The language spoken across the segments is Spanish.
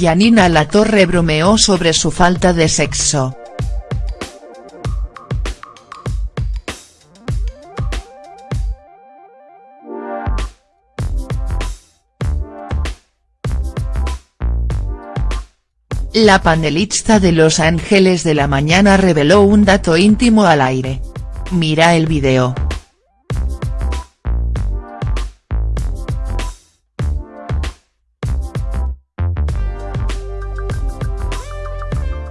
Yanina Latorre bromeó sobre su falta de sexo. La panelista de Los Ángeles de la Mañana reveló un dato íntimo al aire. Mira el video.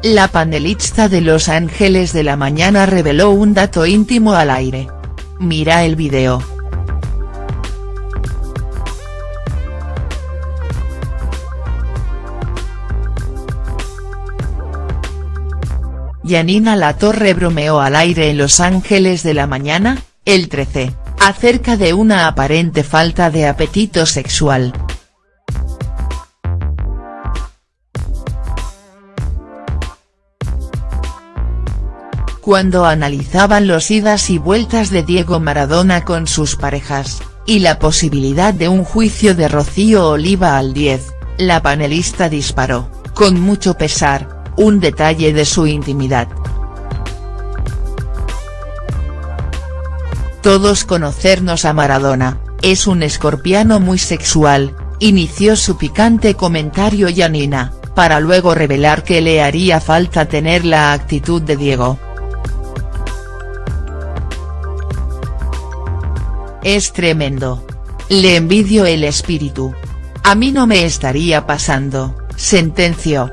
La panelista de Los Ángeles de la Mañana reveló un dato íntimo al aire. Mira el video. Yanina Latorre bromeó al aire en Los Ángeles de la Mañana, el 13, acerca de una aparente falta de apetito sexual. Cuando analizaban los idas y vueltas de Diego Maradona con sus parejas, y la posibilidad de un juicio de Rocío Oliva al 10, la panelista disparó, con mucho pesar, un detalle de su intimidad. Todos conocernos a Maradona, es un escorpiano muy sexual, inició su picante comentario Yanina, para luego revelar que le haría falta tener la actitud de Diego. Es tremendo. Le envidio el espíritu. A mí no me estaría pasando, sentenció.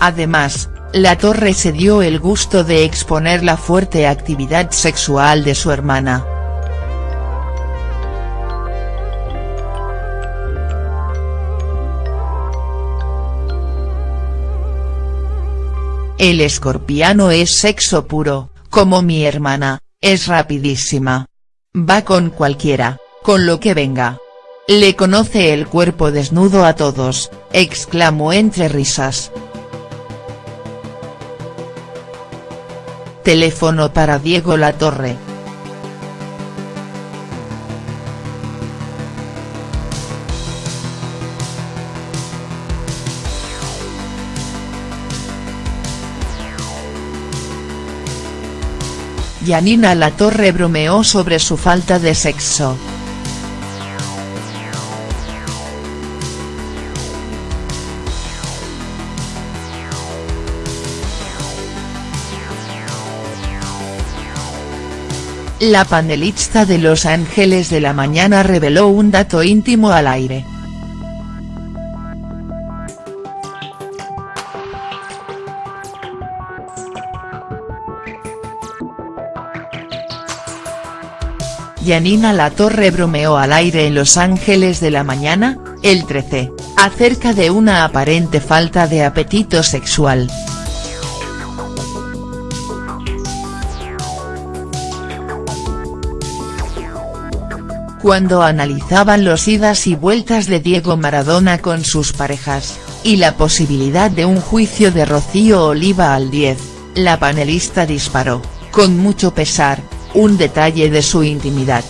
Además, la Torre se dio el gusto de exponer la fuerte actividad sexual de su hermana. El escorpiano es sexo puro, como mi hermana, es rapidísima. Va con cualquiera, con lo que venga. Le conoce el cuerpo desnudo a todos, exclamó entre risas. Teléfono para Diego Latorre. Yanina Latorre bromeó sobre su falta de sexo. La panelista de Los Ángeles de la Mañana reveló un dato íntimo al aire. Yanina Latorre bromeó al aire en Los Ángeles de la Mañana, el 13, acerca de una aparente falta de apetito sexual. cuando analizaban los idas y vueltas de Diego Maradona con sus parejas, y la posibilidad de un juicio de Rocío Oliva al 10, la panelista disparó, con mucho pesar, un detalle de su intimidad.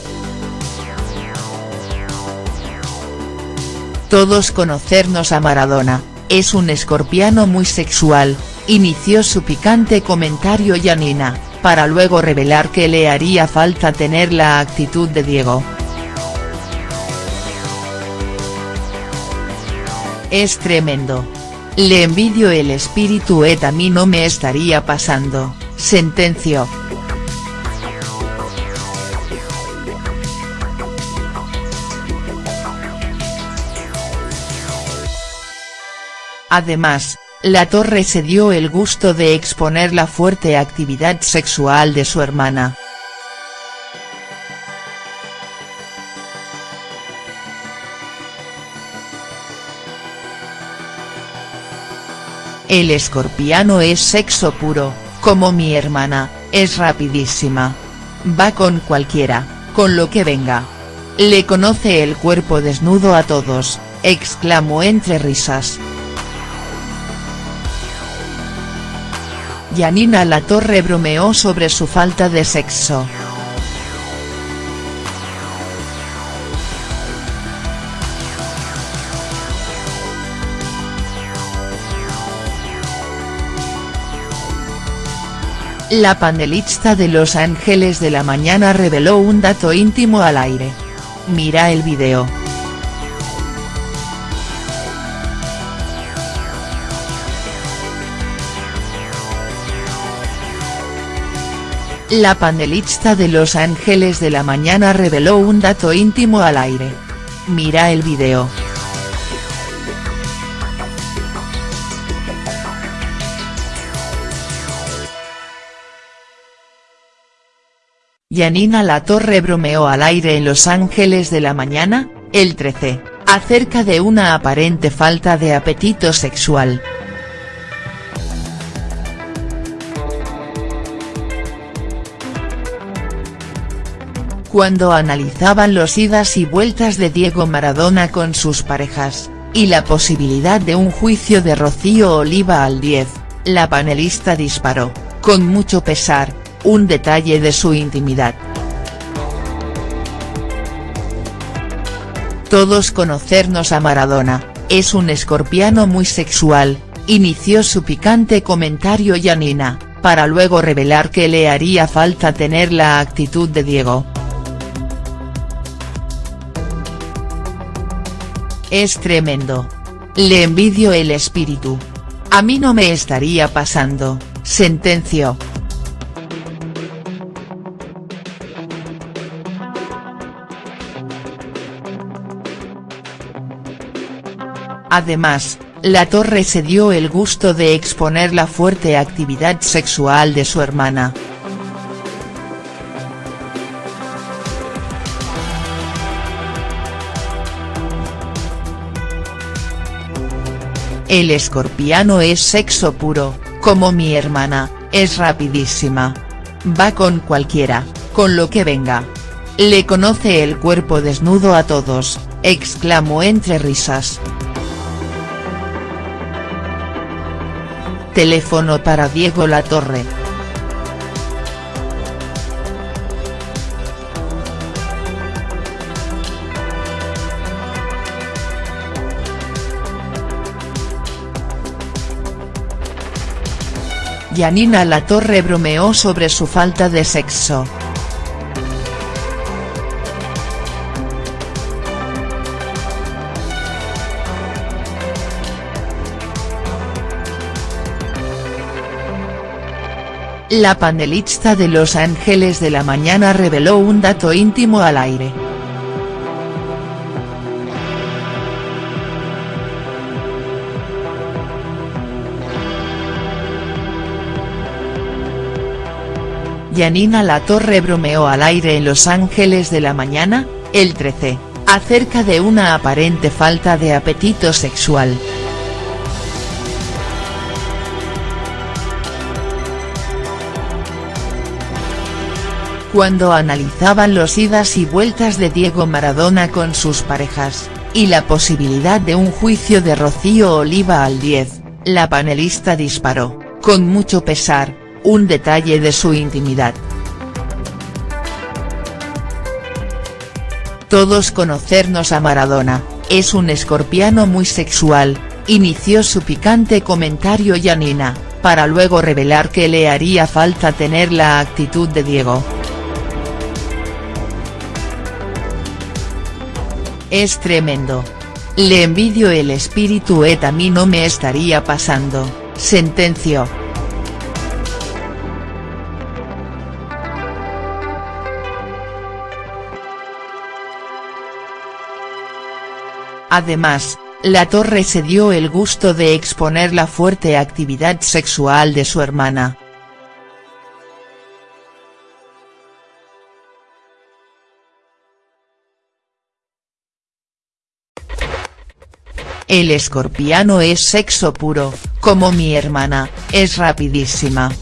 Todos conocernos a Maradona, es un escorpiano muy sexual, inició su picante comentario Yanina, para luego revelar que le haría falta tener la actitud de Diego. Es tremendo. Le envidio el espíritu et a mí no me estaría pasando, sentenció. Además, la Torre se dio el gusto de exponer la fuerte actividad sexual de su hermana. El escorpiano es sexo puro, como mi hermana, es rapidísima. Va con cualquiera, con lo que venga. Le conoce el cuerpo desnudo a todos, exclamó entre risas. Yanina Latorre bromeó sobre su falta de sexo. La panelista de Los Ángeles de la Mañana reveló un dato íntimo al aire. Mira el video. La panelista de Los Ángeles de la Mañana reveló un dato íntimo al aire. Mira el video. Yanina Latorre bromeó al aire en Los Ángeles de la Mañana, el 13, acerca de una aparente falta de apetito sexual. Cuando analizaban los idas y vueltas de Diego Maradona con sus parejas, y la posibilidad de un juicio de Rocío Oliva al 10, la panelista disparó, con mucho pesar, un detalle de su intimidad. Todos conocernos a Maradona, es un escorpiano muy sexual, inició su picante comentario Yanina, para luego revelar que le haría falta tener la actitud de Diego. Es tremendo. Le envidio el espíritu. A mí no me estaría pasando, sentenció. Además, la Torre se dio el gusto de exponer la fuerte actividad sexual de su hermana. El escorpiano es sexo puro, como mi hermana, es rapidísima. Va con cualquiera, con lo que venga. Le conoce el cuerpo desnudo a todos, exclamó entre risas. Teléfono para Diego Latorre. Yanina Latorre bromeó sobre su falta de sexo. La panelista de Los Ángeles de la Mañana reveló un dato íntimo al aire. Yanina Latorre bromeó al aire en Los Ángeles de la Mañana, el 13, acerca de una aparente falta de apetito sexual. cuando analizaban los idas y vueltas de Diego Maradona con sus parejas, y la posibilidad de un juicio de Rocío Oliva al 10, la panelista disparó, con mucho pesar, un detalle de su intimidad. Todos conocernos a Maradona, es un escorpiano muy sexual, inició su picante comentario Yanina, para luego revelar que le haría falta tener la actitud de Diego. Es tremendo. Le envidio el espíritu et a mí no me estaría pasando, sentenció. Además, la Torre se dio el gusto de exponer la fuerte actividad sexual de su hermana. El escorpiano es sexo puro, como mi hermana, es rapidísima.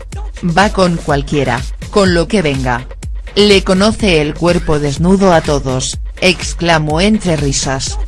Va con cualquiera, con lo que venga. Le conoce el cuerpo desnudo a todos, exclamó entre risas.